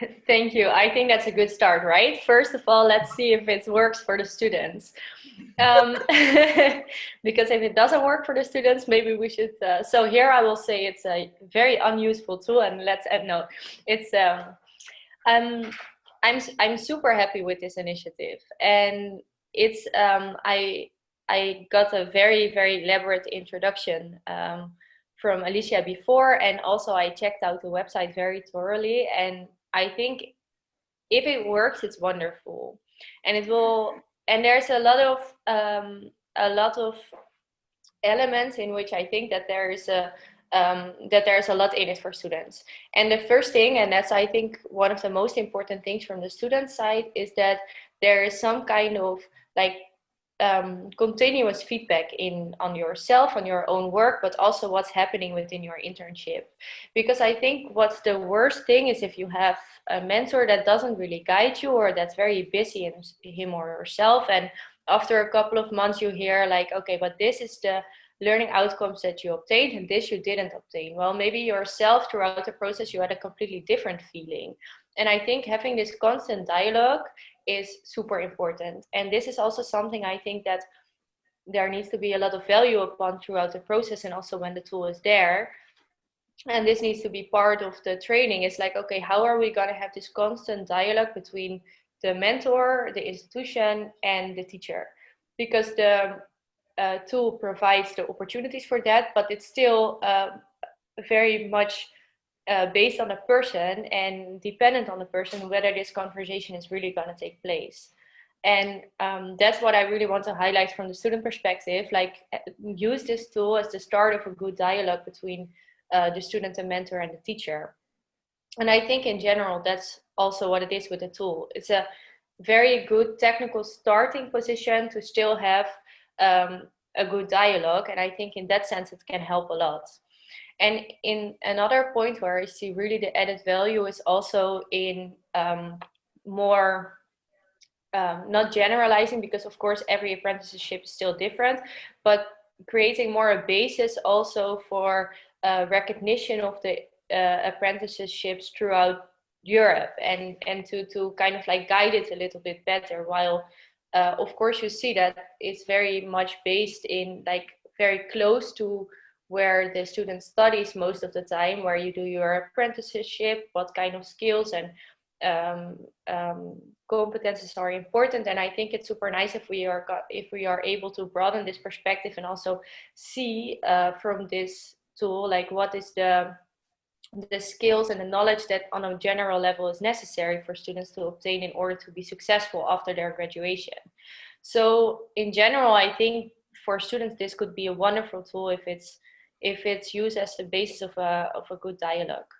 Thank you. I think that's a good start, right? First of all, let's see if it works for the students. Um, because if it doesn't work for the students, maybe we should. Uh, so here I will say it's a very unuseful tool, and let's add note. It's um, um, I'm I'm super happy with this initiative, and it's um, I I got a very very elaborate introduction. Um, from Alicia before and also I checked out the website very thoroughly and I think if it works it's wonderful and it will and there's a lot of um, a lot of elements in which I think that there is a um, that there's a lot in it for students. And the first thing, and that's I think one of the most important things from the student side, is that there is some kind of like um, continuous feedback in on yourself, on your own work, but also what's happening within your internship. Because I think what's the worst thing is if you have a mentor that doesn't really guide you or that's very busy in him or herself. And after a couple of months, you hear like, okay, but this is the learning outcomes that you obtained and this you didn't obtain. Well, maybe yourself throughout the process, you had a completely different feeling. And I think having this constant dialogue is super important. And this is also something I think that there needs to be a lot of value upon throughout the process and also when the tool is there. And this needs to be part of the training. It's like, okay, how are we going to have this constant dialogue between the mentor, the institution, and the teacher? Because the uh, tool provides the opportunities for that, but it's still uh, very much uh, based on the person and dependent on the person whether this conversation is really going to take place. And um, that's what i really want to highlight from the student perspective like uh, use this tool as the start of a good dialogue between uh, the student and mentor and the teacher. And i think in general that's also what it is with the tool. It's a very good technical starting position to still have um, a good dialogue and i think in that sense it can help a lot and in another point where I see really the added value is also in um, more um, not generalizing because of course every apprenticeship is still different, but creating more a basis also for uh, recognition of the uh, apprenticeships throughout Europe and and to to kind of like guide it a little bit better. While uh, of course you see that it's very much based in like very close to where the student studies most of the time, where you do your apprenticeship, what kind of skills and um, um, competences are important. And I think it's super nice if we are if we are able to broaden this perspective and also see uh, from this tool like what is the the skills and the knowledge that on a general level is necessary for students to obtain in order to be successful after their graduation. So in general, I think for students, this could be a wonderful tool if it's if it's used as the basis of a, of a good dialogue.